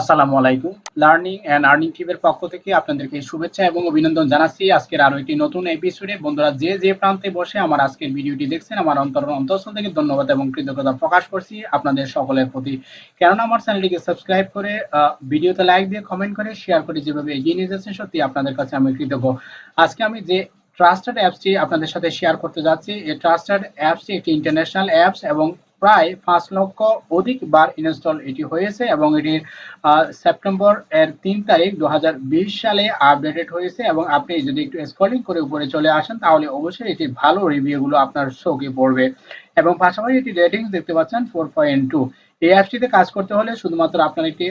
আসসালামু আলাইকুম। Learning and earning টিমের পক্ষ থেকে আপনাদেরকে শুভেচ্ছা এবং অভিনন্দন জানাচ্ছি। আজকের আরও একটি নতুন এপিসোডে বন্ধুরা, যে যে প্রান্তে বসে আমার আজকের ভিডিওটি দেখছেন, আমার অন্তর অন্তঃস্থল থেকে ধন্যবাদ এবং কৃতজ্ঞতা প্রকাশ করছি। আপনাদের সকলের প্রতি। কেননা, আমার চ্যানেলটিকে সাবস্ক্রাইব করে ভিডিওতে লাইক দিয়ে কমেন্ট করে শেয়ার করে যেভাবে এগিয়ে নিয়ে যাচ্ছেন সত্যি আপনাদের কাছে আমি কৃতজ্ঞ। আজকে আমি যে ট্রাস্টেড অ্যাপসটি আপনাদের সাথে শেয়ার করতে যাচ্ছি, এই ট্রাস্টেড অ্যাপসটি একটি ইন্টারন্যাশনাল অ্যাপস এবং প্রায় পাঁচ লক্ষ অধিক বার ইনস্টল এটি হয়েছে এবং এটির সেপ্টেম্বর এর তিন তারিখ দু সালে আপডেটেড হয়েছে এবং আপনি যদি একটু স্ক্রলিং করে উপরে চলে আসেন তাহলে অবশ্যই এটি ভালো রিভিউগুলো আপনার চোখে পড়বে। এবং পাশাপাশি এটি রেটিংস দেখতে পাচ্ছেন ফোর পয়েন্ট টু এই অ্যাপসটিতে কাজ করতে হলে শুধুমাত্র আপনার একটি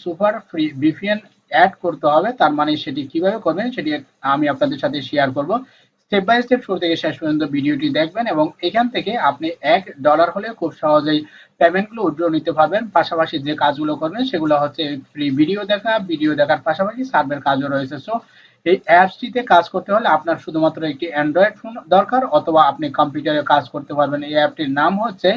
সুপার ফ্রি বিপিএন অ্যাড করতে হবে। তার মানে সেটি কীভাবে করবেন সেটি আমি আপনাদের সাথে শেয়ার করব। স্টেপ বাই স্টেপ শুরু থেকে শেষ পর্যন্ত ভিডিওটি দেখবেন এবং এখান থেকে আপনি এক ডলার হলে খুব সহজেই পেমেন্টগুলো উইথড্র নিতে পারবেন। পাশাপাশি যে কাজগুলো করবেন, সেগুলো হচ্ছে ফ্রি ভিডিও দেখা ভিডিও দেখার পাশাপাশি সার্ভের কাজও রয়েছে। সো এই অ্যাপসটিতে কাজ করতে হলে আপনার শুধুমাত্র একটি অ্যান্ড্রয়েড ফোন দরকার, অথবা আপনি কম্পিউটারে কাজ করতে পারবেন। এই অ্যাপটির নাম হচ্ছে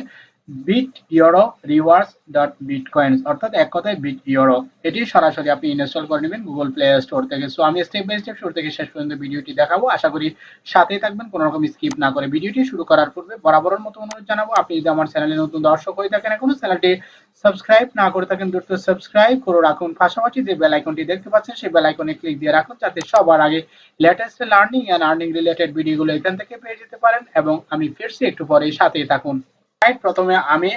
bit euro rewards dot bitcoins অর্থাৎ এক কথায় বিট ইউরো এটি সরাসরি আপনি ইনস্টল করে নেবেন গুগল প্লে স্টোর থেকে। সো আমি স্টেপ বাই স্টেপ শুরু থেকে শেষ পর্যন্ত ভিডিওটি দেখাবো। আশা করি সাথেই থাকবেন, কোনো রকম স্কিপ না করে। ভিডিওটি শুরু করার পূর্বে বরাবরের মতো অনুরোধ জানাব, আপনি যদি আমার চ্যানেলে নতুন দর্শক হয়ে থাকেন, এখনও চ্যানেলটি সাবস্ক্রাইব না করে থাকেন, দ্রুত সাবস্ক্রাইব করে রাখুন। পাশাপাশি যে বেল আইকনটি দেখতে পাচ্ছেন, সেই বেল আইকনে ক্লিক দিয়ে রাখুন, যাতে সবার আগে latest learning and earning related ভিডিওগুলো এখান থেকে পেয়ে যেতে পারেন। এবং আমি ফিরছি একটু পরে সাথেই থাকুন। প্রথমে আমি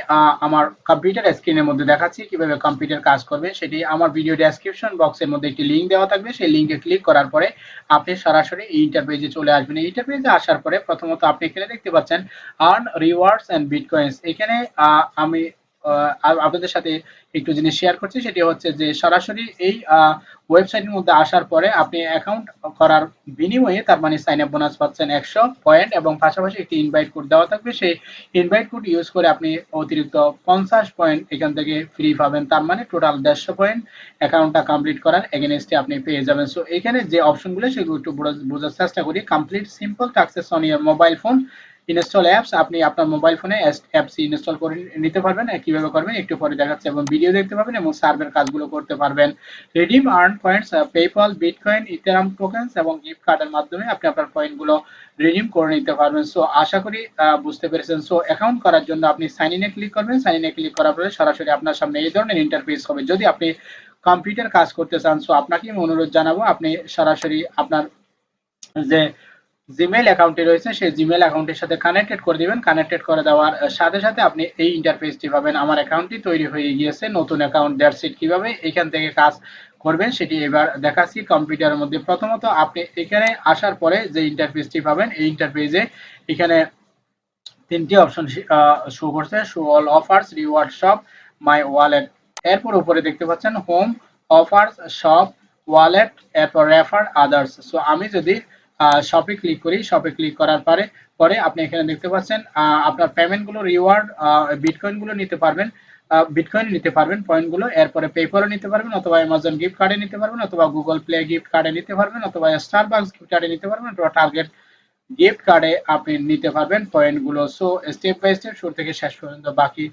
আমার কম্পিউটার স্ক্রিনের মধ্যে দেখাচ্ছি কীভাবে কম্পিউটার কাজ করবে। সেটি আমার ভিডিও ডেসক্রিপশন বক্সের মধ্যে একটি লিঙ্ক দেওয়া থাকবে। সেই লিঙ্কে ক্লিক করার পরে আপনি সরাসরি এই ইন্টারপেজে চলে আসবেন। এই ইন্টারপেজে আসার পরে প্রথমত আপনি এখানে দেখতে পাচ্ছেন আর্ন রিওয়ার্ডস অ্যান্ড বিটকয়েন্স এখানে আমি আপনাদের সাথে একটু জিনিস শেয়ার করছি, সেটি হচ্ছে যে সরাসরি এই ওয়েবসাইটের মধ্যে আসার পরে আপনি অ্যাকাউন্ট করার বিনিময়ে তার মানে সাইন আপ বোনাস পাচ্ছেন একশো পয়েন্ট এবং পাশাপাশি একটি ইনভাইট কোড দেওয়া থাকবে। সেই ইনভাইট কোড ইউজ করে আপনি অতিরিক্ত পঞ্চাশ পয়েন্ট এখান থেকে ফ্রি পাবেন, তার মানে টোটাল দেড়শো পয়েন্ট অ্যাকাউন্টটা কমপ্লিট করার এগেনস্টে আপনি পেয়ে যাবেন। সো এখানে যে অপশনগুলো সেগুলো একটু বোঝার চেষ্টা করি। Complete simple tasks on your mobile phone install apps আপনি আপনার মোবাইল ফোনে অ্যাপস ইনস্টল করে নিতে পারবেন কীভাবে করবেন, একটু পরে দেখাচ্ছে এবং ভিডিও দেখতে পাবেন এবং সার্ভের কাজগুলো করতে পারবেন। Redeem earn points PayPal bitcoin ethereum tokens এবং গিফট কার্ডের মাধ্যমে আপনি আপনার পয়েন্টগুলো রিডিম করে নিতে পারবেন। সো আশা করি বুঝতে পেরেছেন। সো অ্যাকাউন্ট করার জন্য আপনি সাইন ইনে ক্লিক করবেন। সাইন ইনে ক্লিক করার পরে সরাসরি আপনার সামনে এই ধরনের ইন্টারফেস হবে। যদি আপনি কম্পিউটার কাজ করতে চান সো আপনাকে আমি অনুরোধ জানাব, আপনি সরাসরি আপনার যে জিমেল অ্যাকাউন্টে রয়েছে, সেই জিমেল অ্যাকাউন্টের সাথে কানেক্টেড করে দিবেন। কানেক্টেড করে দেওয়ার সাথে সাথে আপনি এই ইন্টারফেসটি পাবেন। আমার অ্যাকাউন্টটি তৈরি হয়ে গিয়েছে, নতুন অ্যাকাউন্ট দ্যাটস ইট কীভাবে এখান থেকে কাজ করবেন সেটি এবার দেখাচ্ছি কম্পিউটারের মধ্যে। প্রথমত আপনি এখানে আসার পরে যে ইন্টারফেসটি পাবেন, এই ইন্টারফেসে এখানে তিনটি অপশন শো করছে। Show all offers reward shop my wallet এরপর উপরে দেখতে পাচ্ছেন হোম অফার্স শপ ওয়ালেট এরপর রেফার আদার্স সো আমি যদি শপে ক্লিক করি। শপে ক্লিক করার পরে পরে আপনি এখানে দেখতে পাচ্ছেন আপনার পেমেন্টগুলো রিওয়ার্ড বিটকয়েনগুলো নিতে পারবেন বিটকয়েন নিতে পারবেন পয়েন্টগুলো এরপরে পেপারও নিতে পারবেন অথবা অ্যামাজন গিফট কার্ডে নিতে পারবেন অথবা গুগল প্লে গিফট কার্ডে নিতে পারবেন অথবা স্টারবাক্স গিফট কার্ডে নিতে পারবেন অথবা টার্গেট গিফট কার্ডে আপনি নিতে পারবেন পয়েন্টগুলো সো স্টেপ বাই স্টেপ শুরু থেকে শেষ পর্যন্ত বাকি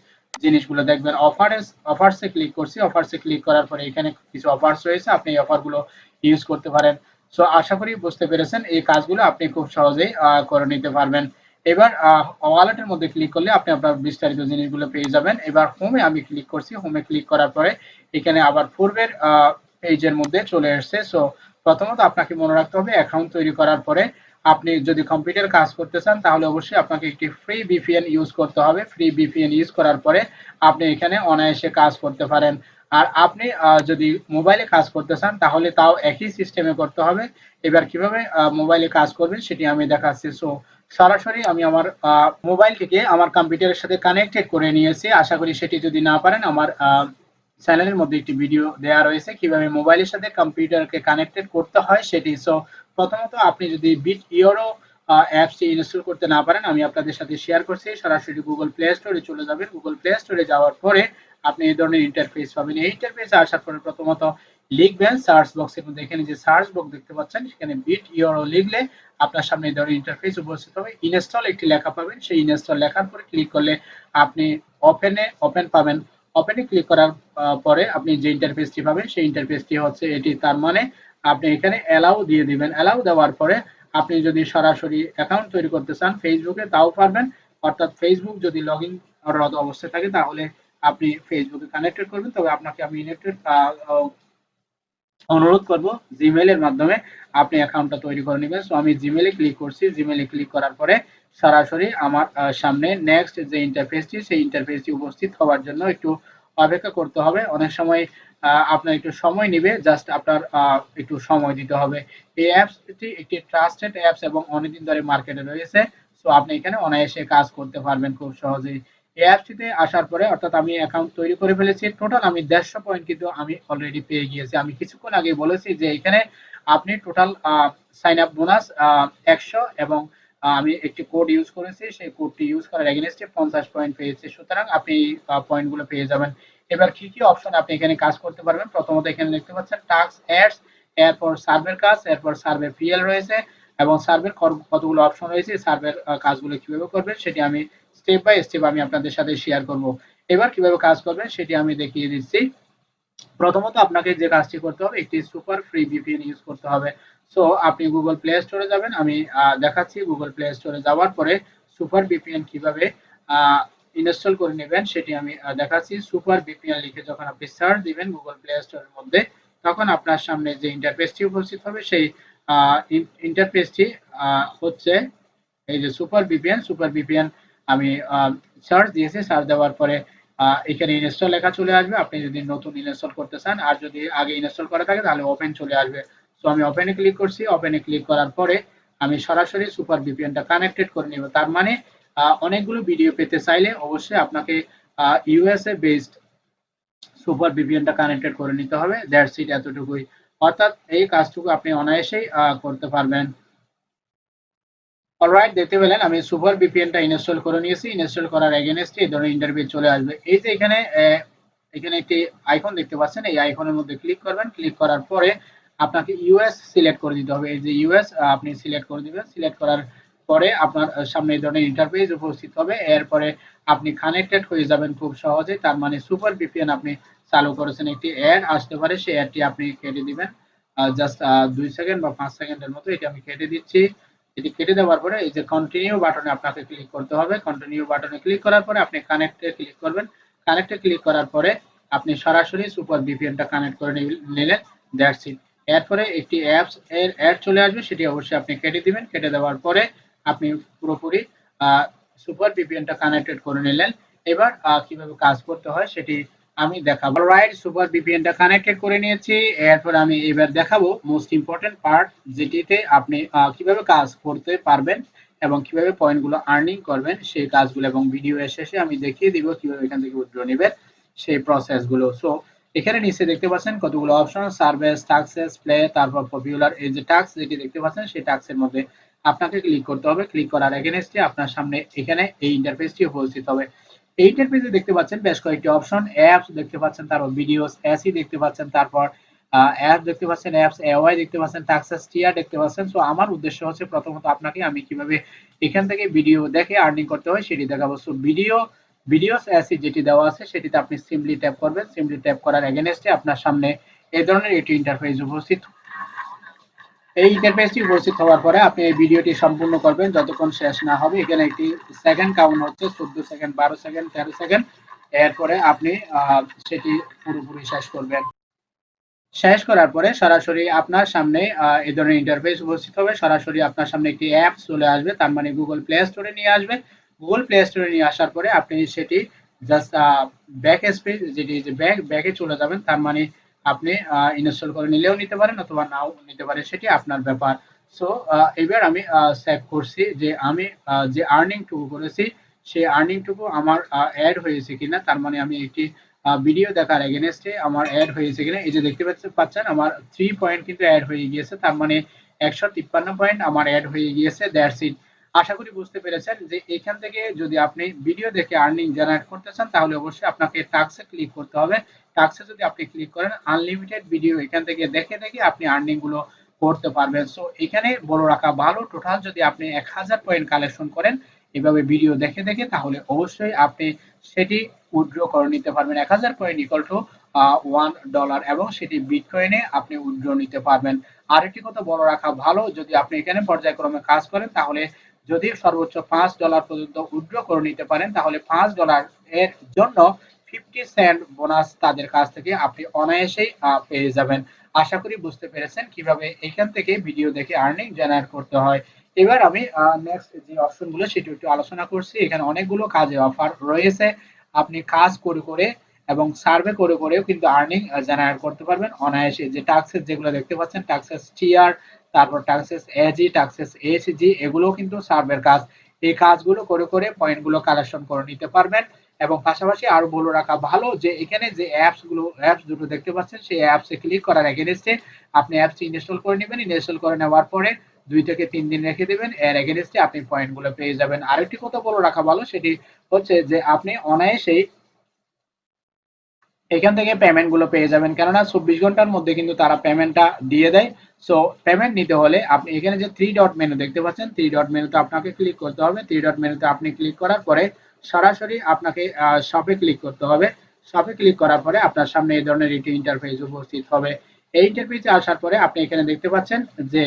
জিনিসগুলো দেখবেন। অফার্স অফার্সে ক্লিক করছি। অফার্সে ক্লিক করার পরে এখানে কিছু অফার্স রয়েছে। আপনি এই অফারগুলো ইউজ করতে পারেন। সো আশা করি বুঝতে পেরেছেন, এই কাজগুলো আপনি খুব সহজেই করে নিতে পারবেন। এবার ওয়ালেটের মধ্যে ক্লিক করলে আপনি আপনার বিস্তারিত জিনিসগুলো পেয়ে যাবেন। এবার হোমে আমি ক্লিক করছি। হোমে ক্লিক করার পরে এখানে আবার পূর্বের পেজের মধ্যে চলে এসছে। সো প্রথমত আপনাকে মনে রাখতে হবে অ্যাকাউন্ট তৈরি করার পরে আপনি যদি কম্পিউটার কাজ করতে চান, তাহলে অবশ্যই আপনাকে একটি ফ্রি বিপিএন ইউজ করতে হবে। ফ্রি বিপিএন ইউজ করার পরে আপনি এখানে অনায়াসে কাজ করতে পারেন। আর আপনি যদি মোবাইলে কাজ করতে চান, তাহলে তাও একই সিস্টেমে করতে হবে। এবার কীভাবে মোবাইলে কাজ করবেন সেটি আমি দেখাচ্ছি। সো সরাসরি আমি আমার মোবাইল থেকে আমার কম্পিউটারের সাথে কানেক্টেড করে নিয়েছি। আশা করি সেটি যদি না পারেন, আমার চ্যানেলের মধ্যে একটি ভিডিও দেওয়া রয়েছে। কীভাবে মোবাইলের সাথে কম্পিউটারকে কানেক্টেড করতে হয় সেটি। সো প্রথমত আপনি যদি বিট ইউরো অ্যাপসটি ইনস্টল করতে না পারেন, আমি আপনাদের সাথে শেয়ার করছি। সরাসরি গুগল প্লে স্টোরে চলে যাবেন। গুগল প্লে স্টোরে যাওয়ার পরে আপনি এই ধরনের ইন্টারফেস পাবেন। এই ইন্টারফেসে আসার পরে প্রথমত লিখবেন সার্চ বক্সের মধ্যে এখানে যে সার্চ বক্স দেখতে পাচ্ছেন, সেখানে বিট ইউরো লিখলে আপনার সামনে এই ধরনের ইন্টারফেস উপস্থিত হবে। ইনস্টল একটি লেখা পাবেন। সেই ইনস্টল লেখার পরে ক্লিক করলে আপনি ওপেনে ওপেন পাবেন। ওপেনে ক্লিক করার পরে আপনি যে ইন্টারফেসটি পাবেন, সেই ইন্টারফেসটি হচ্ছে এটি। তার মানে আপনি এখানে অ্যালাউ দিয়ে দিবেন। অ্যালাউ দেওয়ার পরে আপনি যদি সরাসরি অ্যাকাউন্ট তৈরি করতে চান ফেসবুকে তাও পারবেন। অর্থাৎ ফেসবুক যদি লগ ইন অবস্থায় থাকে, তাহলে আপনি ফেসবুকে কানেক্টেড করবেন, তবে আপনাকে আমি অনুরোধ করব জিমেইলের মাধ্যমে আপনি অ্যাকাউন্টটা তৈরি করে নেবেন। সো আমি জিমেইলে ক্লিক করছি। জিমেইলে ক্লিক করার পরে সরাসরি আমার সামনে নেক্সট যে ইন্টারফেসটি সেই ইন্টারফেসটি উপস্থিত হওয়ার জন্য একটু অপেক্ষা করতে হবে। অনেক সময় আপনার একটু সময় নেবে জাস্ট আপনার একটু সময় দিতে হবে। এই অ্যাপসটি একটি ট্রাস্টেড অ্যাপস এবং অনেকদিন ধরে মার্কেটে রয়েছে। সো আপনি এখানে অনায়াসে কাজ করতে পারবেন খুব সহজেই। অ্যাপসটিতে আসার পরে অর্থাৎ আমি অ্যাকাউন্ট তৈরি করে ফেলেছি। টোটাল আমি দেড়শো পয়েন্ট কিন্তু আমি অলরেডি পেয়ে গিয়েছি। আমি কিছুক্ষণ আগে বলেছি যে এখানে আপনি টোটাল সাইন আপ বোনাস একশো এবং আমি একটি কোড ইউজ করেছি। সেই কোডটি ইউজ করার এগেনস্টে পঞ্চাশ পয়েন্ট পেয়েছি। সুতরাং আপনি পয়েন্টগুলো পেয়ে যাবেন। এবার কি কি অপশন আপনি এখানে কাজ করতে পারবেন? প্রথমত এখানে দেখতে পাচ্ছেন টাস্ক অ্যাডস এরপর সার্ভের কাজ, এরপর সার্ভে পিএল রয়েছে এবং সার্ভের কতগুলো অপশন রয়েছে সার্ভের কাজগুলো কীভাবে করবেন সেটি আমি স্টেপ বাই স্টেপ আমি আপনাদের সাথে শেয়ার করব। এবার কীভাবে কাজ করবেন সেটি আমি দেখিয়ে দিচ্ছি। প্রথমত আপনাকে যে কাজটি করতে হবে, একটি সুপার ফ্রি ভিপিএন ইউজ করতে হবে। সো আপনি গুগল প্লে স্টোরে যাবেন। আমি দেখাচ্ছি গুগল প্লে স্টোরে যাওয়ার পরে সুপার ভিপিএন কীভাবে ইনস্টল করে নেবেন সেটি আমি দেখাচ্ছি। সুপার ভিপিএন লিখে যখন আপনি সার্চ দিবেন গুগল প্লে স্টোরের মধ্যে, তখন আপনার সামনে যে ইন্টারফেসটি উপস্থিত হবে, সেই ইন্টারফেসটি হচ্ছে এই যে সুপার ভিপিএন সুপার ভিপিএন আমি সার্চ দিয়েছি সার্চ দেওয়ার পরে এখানে ইনস্টল লেখা চলে আসবে। আপনি যদি নতুন ইনস্টল করতে চান আর যদি আগে ইনস্টল করা থাকে, তাহলে ওপেন চলে আসবে। তো আমি ওপেনে ক্লিক করছি। ওপেনে ক্লিক করার পরে আমি সরাসরি সুপার ভিপিএনটা কানেক্টেড করে নিব। তার মানে অনেকগুলো ভিডিও পেতে চাইলে অবশ্যই আপনাকে ইউএসএ বেসড সুপার ভিপিএনটা কানেক্টেড করে নিতে হবে। দ্যাটস ইট এতটুকুই। অর্থাৎ এই কাজটুকু আপনি অনায়াসেই করতে পারবেন। অলরাইট দেখতে পেলেন, আমি সুপার ভিপিএনটা ইনস্টল করে নিয়েছি। ইনস্টল করার এগেনস্টে এই ধরনের ইন্টারভিউ চলে আসবে। এই যে এখানে এখানে একটি আইকন দেখতে পাচ্ছেন, এই আইকনের মধ্যে ক্লিক করবেন। ক্লিক করার পরে আপনাকে ইউএস সিলেক্ট করে দিতে হবে। এই যে ইউএস আপনি সিলেক্ট করে দিবেন। সিলেক্ট করার পরে আপনার সামনে এই ধরনের ইন্টারফেস উপস্থিত হবে। এরপরে আপনি কানেক্টেড হয়ে যাবেন খুব সহজে। তার মানে সুপার ভিপিএন আপনি চালু করেছেন একটি অ্যাড আসতে পারে, সেই অ্যাডটি আপনি কেটে দিবেন। জাস্ট দুই সেকেন্ড বা পাঁচ সেকেন্ডের মতো এটি আমি কেটে দিচ্ছি। এটি কেটে দেওয়ার পরে এই যে কন্টিনিউ বাটনে আপনাকে ক্লিক করতে হবে। কন্টিনিউ বাটনে ক্লিক করার পরে আপনি কানেক্টে ক্লিক করবেন। কানেক্টে ক্লিক করার পরে আপনি সরাসরি সুপার ভিপিএনটা কানেক্ট করে নিলেন। দ্যাটস ইট এরপরে একটি অ্যাপস এর অ্যাড চলে আসবে, সেটি অবশ্যই আপনি কেটে দিবেন। কেটে দেওয়ার পরে আপনি পুরোপুরি সুপার ভিপিএনটা কানেক্টেড করে নিলেন। এবার কীভাবে কাজ করতে হয় সেটি আমি দেখাবো। রাইট সুপার ভিপিএনটা কানেক্টেড করে নিয়েছি। এরপর আমি এবার দেখাবো মোস্ট ইম্পর্টেন্ট পার্ট যেটিতে আপনি কীভাবে কাজ করতে পারবেন এবং কীভাবে পয়েন্টগুলো আর্নিং করবেন, সেই কাজগুলো এবং ভিডিও এর শেষে আমি দেখিয়ে দিব কীভাবে এখান থেকে উইথড্র নেবেন, সেই প্রসেসগুলো সো এখানে নিচে দেখতে পাচ্ছেন কতগুলো অপশন সার্ভিস টাক্সেস প্লে তারপর পপুলার এই যে টাক্স যেটি দেখতে পাচ্ছেন, সেই টাক্সের মধ্যে আপনাকে ক্লিক করতে হবে। ক্লিক করার এগেনস্টে আপনার সামনে এখানে এই ইন্টারফেসটি উপস্থিত হবে। এই ইন্টারফেসে দেখতে পাচ্ছেন বেশ কয়েকটি অপশন অ্যাপস দেখতে পাচ্ছেন, তারপর ভিডিওস এসি দেখতে পাচ্ছেন, তারপর অ্যাপ দেখতে পাচ্ছেন অ্যাপস এওয়াই দেখতে পাচ্ছেন টাক্সাস টিয়ার দেখতে পাচ্ছেন। সো আমার উদ্দেশ্য হচ্ছে প্রথমত আপনাকে আমি কীভাবে এখান থেকে ভিডিও দেখে আর্নিং করতে হয় সেটি দেখাবো। সো ভিডিও ভিডিওস এসি যেটি দেওয়া আছে সেটিতে আপনি সিম্পলি ট্যাপ করবেন। সিম্পলি ট্যাপ করার এগেনস্টে আপনার সামনে এই ধরনের একটি ইন্টারফেস উপস্থিত এই ইন্টারফেসটি উপস্থিত হওয়ার পরে আপনি এই ভিডিওটি সম্পূর্ণ করবেন। যতক্ষণ শেষ না হবে, এখানে একটি সেকেন্ড কাউন্ট হচ্ছে, চোদ্দ সেকেন্ড বারো সেকেন্ড তেরো সেকেন্ড এরপরে আপনি সেটি পুরোপুরি শেষ করবেন। শেষ করার পরে সরাসরি আপনার সামনে এই ধরনের ইন্টারফেস উপস্থিত হবে। সরাসরি আপনার সামনে একটি অ্যাপ চলে আসবে, তার মানে গুগল প্লে স্টোরে নিয়ে আসবে। গুগল প্লে স্টোরে নিয়ে আসার পরে আপনি সেটি জাস্ট ব্যাক স্পেস যেটি যে ব্যাক ব্যাকে চলে যাবেন, তার মানে আপনি ইনস্টল করে নিলেও নিতে পারেন অথবা নাও নিতে পারেন, সেটি আপনার ব্যাপার। সো এবার আমি সেভ করছি যে আমি যে আর্নিং টুকু করেছি, সেই আর্নিং টুকু আমার অ্যাড হয়েছে কিনা, তার মানে আমি একটি ভিডিও দেখার এগেনস্টে আমার অ্যাড হয়েছে কিনা। এই যে দেখতে পাচ্ছেন পাচ্ছেন, আমার থ্রি পয়েন্ট কিন্তু অ্যাড হয়ে গিয়েছে, তার মানে একশো তিপ্পান্ন পয়েন্ট আমার অ্যাড হয়ে গিয়েছে দ্যাটস ইট আশা করি বুঝতে পেরেছেন যে এখান থেকে যদি আপনি ভিডিও দেখে আর্নিং জেনারেট করতে চান, তাহলে অবশ্যই আপনাকে টাক্সে ক্লিক করতে হবে। টাক্সে যদি আপনি ক্লিক করেন আনলিমিটেড ভিডিও এখান থেকে দেখে দেখে আপনি আর্নিংগুলো করতে পারবেন। সো এখানে বড় রাখা ভালো টোটাল যদি আপনি এক হাজার পয়েন্ট কালেকশন করেন, এভাবে ভিডিও দেখে দেখে, তাহলে অবশ্যই আপনি সেটি উইথড্র করে নিতে পারবেন। এক হাজার coin equal to one dollar এবং সেটি বিটকয়েনে আপনি উইথড্র নিতে পারবেন। আরেকটি কথা বড় রাখা ভালো, যদি আপনি এখানে পর্যায়ক্রমে কাজ করেন, তাহলে যদি সর্বোচ্চ পাঁচ ডলার পর্যন্ত উইথড্র করে নিতে পারেন, তাহলে পাঁচ ডলার এর জন্য ফিফটি সেন্ট বোনাস তাদের কাছ থেকে আপনি অনায়াসেই পেয়ে যাবেন। আশা করি বুঝতে পেরেছেন কীভাবে এখান থেকে ভিডিও দেখে আর্নিং জেনারেট করতে হয়। এবার আমি নেক্সট যে অপশনগুলো সেটি একটু আলোচনা করছি। এখানে অনেকগুলো কাজে অফার রয়েছে। আপনি কাজ করে করে এবং সার্ভে করে করেও কিন্তু আর্নিং জেনারেট করতে পারবেন। অনায়াসে যে টাক্সেস যেগুলো দেখতে পাচ্ছেন টাক্সেস টিআর তারপর টাক্সেস এজি টাক্সেস এইচজি এগুলো কিন্তু সার্ভের কাজ। এই কাজগুলো করে করে পয়েন্টগুলো কালেকশন করে নিতে পারবেন। এবং পাশাপাশি আরও বলে রাখা ভালো যে এখানে যে অ্যাপসগুলো অ্যাপস দুটো দেখতে পাচ্ছেন, সেই অ্যাপস এ ক্লিক করার এগেনস্টে আপনি অ্যাপস ইনস্টল করে নেবেন। ইনস্টল করে নেওয়ার পরে দুই থেকে তিন দিন রেখে দেবেন। এর এগেনস্টে আপনি পয়েন্টগুলো পেয়ে যাবেন। আরেকটি কথা বলে রাখা ভালো, সেটি হচ্ছে যে আপনি অনায়াসেই এখান থেকে পেমেন্টগুলো পেয়ে যাবেন। কেননা চব্বিশ ঘণ্টার মধ্যে কিন্তু তারা পেমেন্টটা দিয়ে দেয়। সো পেমেন্ট নিতে হলে আপনি এখানে যে থ্রি ডট মেনু দেখতে পাচ্ছেন থ্রি ডট মেনুতে আপনাকে ক্লিক করতে হবে। থ্রি ডট মেনুতে আপনি ক্লিক করার পরে সরাসরি আপনাকে শপে ক্লিক করতে হবে। শপে ক্লিক করার পরে আপনার সামনে এই ধরনের ইন্টারফেস উপস্থিত হবে। এই ইন্টারফেসে আসার পরে আপনি এখানে দেখতে পাচ্ছেন যে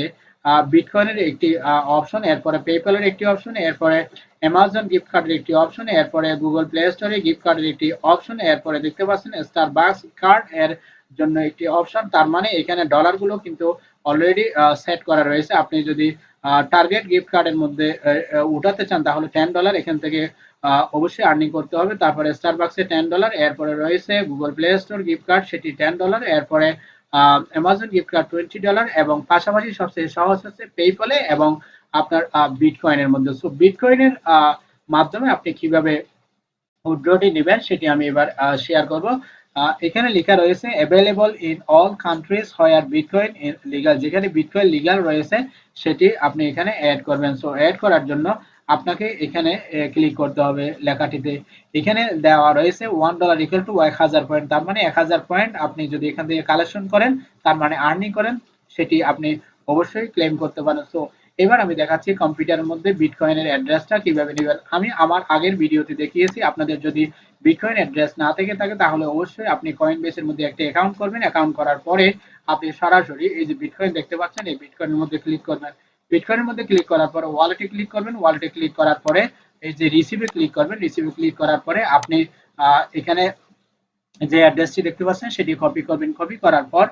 বিটকয়েনের একটি অপশন এরপরে পেপ্যালের একটি অপশন এরপরে অ্যামাজন গিফট কার্ডের একটি অপশন এরপরে গুগল প্লে স্টোরে গিফট কার্ডের একটি অপশন এরপরে দেখতে পাচ্ছেন স্টার বাক্স কার্ড এর জন্য একটি অপশন তার মানে এখানে ডলারগুলো কিন্তু অলরেডি সেট করা রয়েছে। আপনি যদি টার্গেট গিফট কার্ডের মধ্যে উঠাতে চান, তাহলে টেন ডলার এখান থেকে অবশ্যই আর্নিং করতে হবে। তারপরে স্টার বাক্সে টেন ডলার এরপরে রয়েছে Google Play Store gift card সেটি টেন ডলার এরপরে Amazon gift card twenty dollar এবং পাশাপাশি সবচেয়ে সহজ হচ্ছে পেপলে এবং আপনার বিটকয়েনের মধ্যে। সো বিটকয়েনের মাধ্যমে আপনি কীভাবে উইথড্রটি নেবেন সেটি আমি এবার শেয়ার করব। এখানে লেখা রয়েছে available in all countries where bitcoin legal যেখানে বিটকয়েন লিগাল রয়েছে, সেটি আপনি এখানে অ্যাড করবেন। সো অ্যাড করার জন্য আপনাকে এখানে ক্লিক করতে হবে লেখাটিতে। এখানে দেওয়া রয়েছে ওয়ান ডলার ইকুয়াল টু এক হাজার পয়েন্ট তার মানে এক হাজার পয়েন্ট আপনি যদি এখান থেকে কালেকশন করেন, তার মানে আর্নিং করেন, সেটি আপনি অবশ্যই ক্লেম করতে পারেন। সো এবার আমি দেখাচ্ছি কম্পিউটারের মধ্যে বিটকয়েনের অ্যাড্রেসটা কীভাবে নেবেন। আমি আমার আগের ভিডিওতে দেখিয়েছি, আপনাদের যদি বিটকয়েন অ্যাড্রেস না থেকে থাকে, তাহলে অবশ্যই আপনি কয়েন বেসের মধ্যে একটা অ্যাকাউন্ট করবেন। অ্যাকাউন্ট করার পরে আপনি সরাসরি এই যে বিটকয়েন দেখতে পাচ্ছেন, এই বিটকয়েনের মধ্যে ক্লিক করবেন। বিটকয়েনের মধ্যে ক্লিক করার পরে ওয়ালেটে ক্লিক করবেন ওয়ালেটে ক্লিক করার পরে এই যে রিসিভে ক্লিক করবেন রিসিভে ক্লিক করার পরে আপনি এখানে যে অ্যাড্রেসটি দেখতে পাচ্ছেন সেটি কপি করবেন। কপি করার পর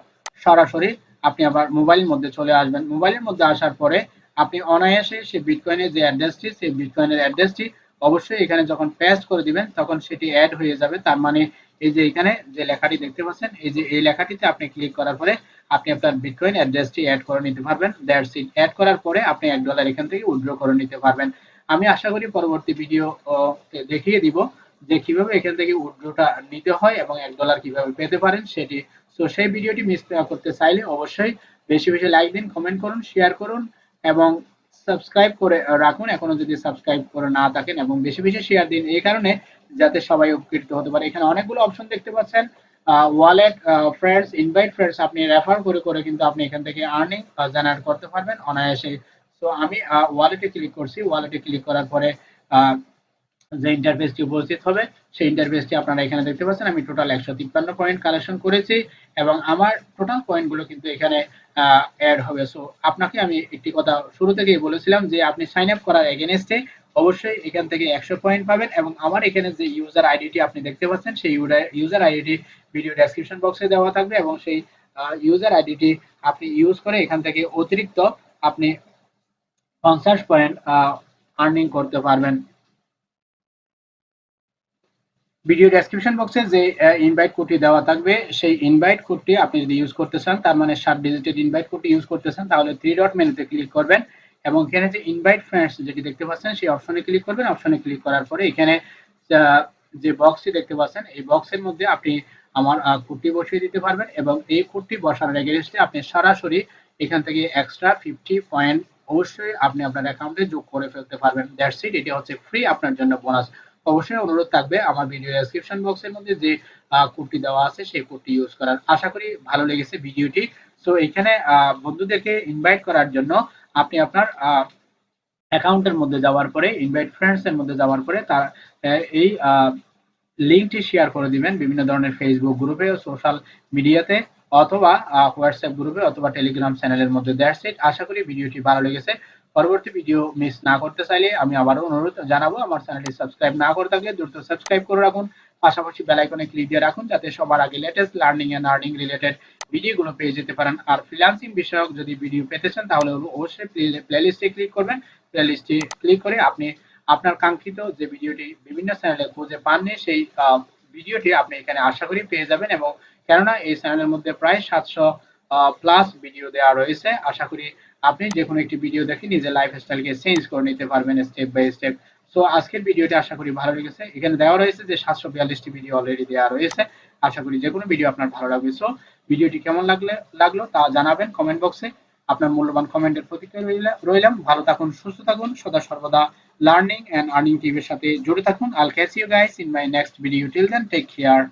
সরাসরি আপনি আবার মোবাইলের মধ্যে চলে আসবেন। মোবাইলের মধ্যে আসার পরে আপনি অনায়াসে সেই বিটকয়েনের যে অ্যাড্রেসটি সেই বিটকয়েনের অ্যাড্রেসটি অবশ্যই এখানে যখন পেস্ট করে দিবেন, তখন সেটি অ্যাড হয়ে যাবে। তার মানে এই যে এখানে যে লেখাটি দেখতে পাচ্ছেন, এই যে এই লেখাটিতে আপনি ক্লিক করার পরে আপনি আপনার বিটকয়েন অ্যাড্রেসটি অ্যাড করে নিতে পারবেন। দ্যাটস ইট অ্যাড করার পরে আপনি এক ডলার এখান থেকে উইথড্র করে নিতে পারবেন। আমি আশা করি পরবর্তী ভিডিও দেখিয়ে দিব যে কীভাবে এখান থেকে উইথড্রটা নিতে হয় এবং এক ডলার কীভাবে পেতে পারেন সেটি। তো সেই ভিডিওটি মিস করতে চাইলে অবশ্যই বেশি বেশি লাইক দিন কমেন্ট করুন শেয়ার করুন এবং সাবস্ক্রাইব করে রাখুন। এখনও যদি সাবস্ক্রাইব করে না থাকেন এবং বেশি বেশি শেয়ার দিন, এই কারণে যাতে সবাই উপকৃত হতে পারে। এখানে অনেকগুলো অপশন দেখতে পাচ্ছেন। ওয়ালেট ফ্রেন্ডস ইনভাইট ফ্রেন্ডস আপনি রেফার করে করে কিন্তু আপনি এখান থেকে আর্নিং জেনারেট করতে পারবেন অনায়াসে। তো আমি ওয়ালেটে ক্লিক করছি। ওয়ালেটে ক্লিক করার পরে যে ইন্টারফেসটি উপস্থিত হবে, সেই ইন্টারফেসটি আপনারা এখানে দেখতে পাচ্ছেন। আমি টোটাল একশো তিপ্পান্ন পয়েন্ট কালেকশন করেছি এবং আমার টোটাল পয়েন্টগুলো কিন্তু এখানে অ্যাড হবে। সো আপনাকে আমি একটি কথা শুরু থেকেই বলেছিলাম যে, আপনি সাইন আপ করার এগেনস্টে অবশ্যই এখান থেকে একশো পয়েন্ট পাবেন এবং আমার এখানে যে ইউজার আইডিটি আপনি দেখতে পাচ্ছেন, সেই ইউজার আইডিটি ভিডিও ডেসক্রিপশন বক্সে দেওয়া থাকবে এবং সেই ইউজার আইডিটি আপনি ইউজ করে এখান থেকে অতিরিক্ত আপনি পঞ্চাশ পয়েন্ট আর্নিং করতে পারবেন। ভিডিও ডেসক্রিপশন বক্সে যে ইনভাইট কোডটি দেওয়া থাকবে, সেই ইনভাইট কোডটি আপনি যদি ইউজ করতে চান, তার মানে সাত ডিজিটের ইনভাইট কোডটি ইউজ করতে চান, তাহলে থ্রি ডট মেনুতে ক্লিক করবেন। এবং এখানে যে ইনভাইট ফ্রেন্ডস যেটি দেখতে পাচ্ছেন, সেই অপশনে ক্লিক করবেন। অপশনে ক্লিক করার পরে এখানে যে বক্সটি দেখতে পাচ্ছেন, এই বক্সের মধ্যে আপনি আমার কোডটি বসিয়ে দিতে পারবেন এবং এই কোডটি বসানোর এগেনস্টে আপনি সরাসরি এখান থেকে এক্সট্রা ফিফটি পয়েন্ট অবশ্যই আপনি আপনার অ্যাকাউন্টে যোগ করে ফেলতে পারবেন। দ্যাটস ইট এটি হচ্ছে ফ্রি আপনার জন্য বোনাস অবশ্যই অনুরোধ থাকবে আমার ভিডিও ডেসক্রিপশন বক্সের মধ্যে যে কোডটি দেওয়া আছে, সেই কোডটি ইউজ করার। আশা করি ভালো লেগেছে ভিডিওটি। সো এখানে বন্ধুদেরকে ইনভাইট করার জন্য আপনি আপনার অ্যাকাউন্টের মধ্যে যাওয়ার পরে, ইনভাইট ফ্রেন্ডস এর মধ্যে যাওয়ার পরে তার এই লিঙ্কটি শেয়ার করে দিবেন বিভিন্ন ধরনের ফেসবুক গ্রুপে সোশ্যাল মিডিয়াতে অথবা হোয়াটসঅ্যাপ গ্রুপে অথবা টেলিগ্রাম চ্যানেলের মধ্যে। দ্যাটস ইট আশা করি ভিডিওটি ভালো লেগেছে। পরবর্তী ভিডিও মিস না করতে চাইলে আমি আবারও অনুরোধ জানাব, আমার চ্যানেলটি সাবস্ক্রাইব না করে থাকলে দ্রুত সাবস্ক্রাইব করে রাখুন। পাশাপাশি বেল আইকনে ক্লিক দিয়ে রাখুন, যাতে সবার আগে latest learning and earning related ভিডিওগুলো পেয়ে যেতে পারেন। আর ফ্রিল্যান্সিং বিষয়ক যদি ভিডিও পেতে চান, তাহলে অবশ্যই প্লেলিস্টে ক্লিক করবেন। প্লেলিস্টে ক্লিক করে আপনি আপনার কাঙ্ক্ষিত যে ভিডিওটি বিভিন্ন চ্যানেলে খুঁজে পাননি, সেই ভিডিওটি আপনি এখানে আশা করি পেয়ে যাবেন এবং কেননা এই চ্যানেলের মধ্যে প্রায় সাতশো প্লাস ভিডিও দেওয়া রয়েছে। আশা করি আপনি যে কোনো একটি ভিডিও দেখে নিজের লাইফ স্টাইলকে চেঞ্জ করে নিতে পারবেন স্টেপ বাই স্টেপ সো আজকের ভিডিওটি আশা করি ভালো লেগেছে। এখানে দেওয়া রয়েছে যে সাতশো বিয়াল্লিশটি ভিডিও অলরেডি দেওয়া রয়েছে। আশা করি যে কোনো ভিডিও আপনার ভালো লাগবে। সো ভিডিওটি কেমন লাগলে, লাগল তা জানাবেন কমেন্ট বক্সে আপনার মূল্যবান কমেন্টের প্রতিক্রিয়া রইলাম। ভালো থাকুন, সুস্থ থাকুন, সদা সর্বদা লার্নিং এন্ড আর্নিং টিভির সাথে জুড়ে থাকুন। I'll catch you guys in my next video till then take care